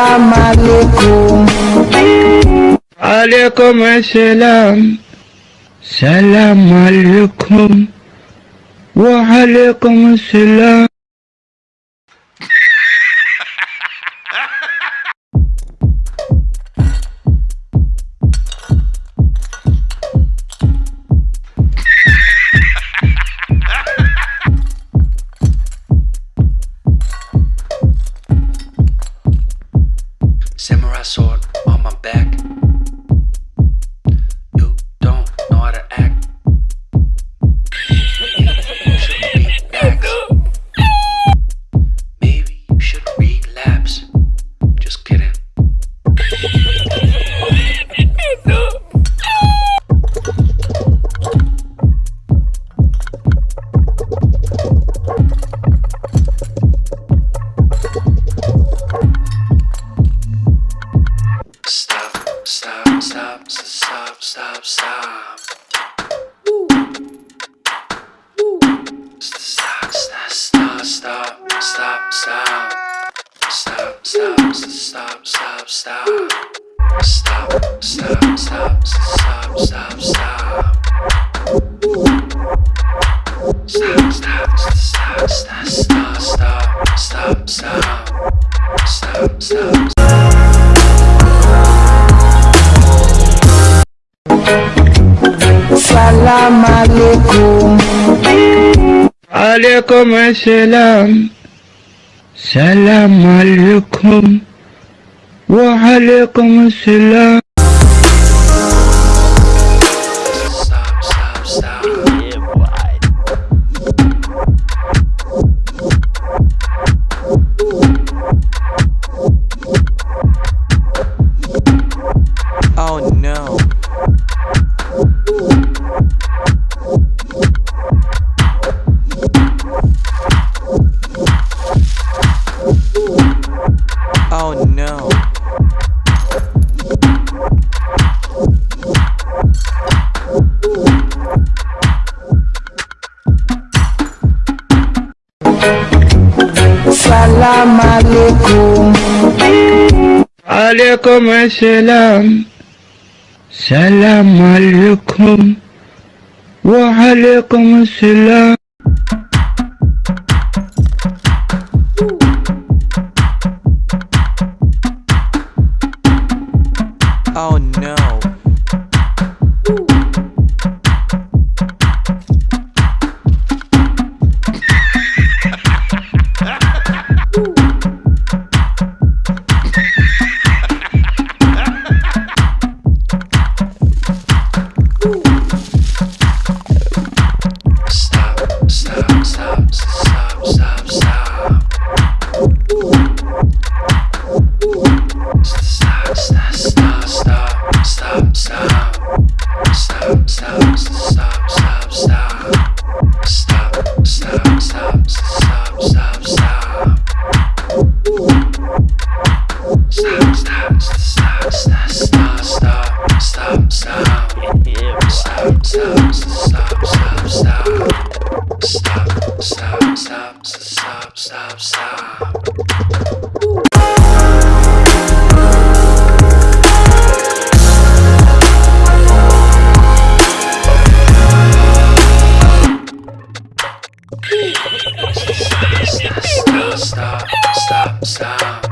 السلام عليكم عليكم السلام سلام عليكم وعليكم السلام Salam alaikum. Alaikum assalam. Salam alaikum. وعليكم السلام. عليكم السلام. سلام عليكم. وعليكم السلام. stop.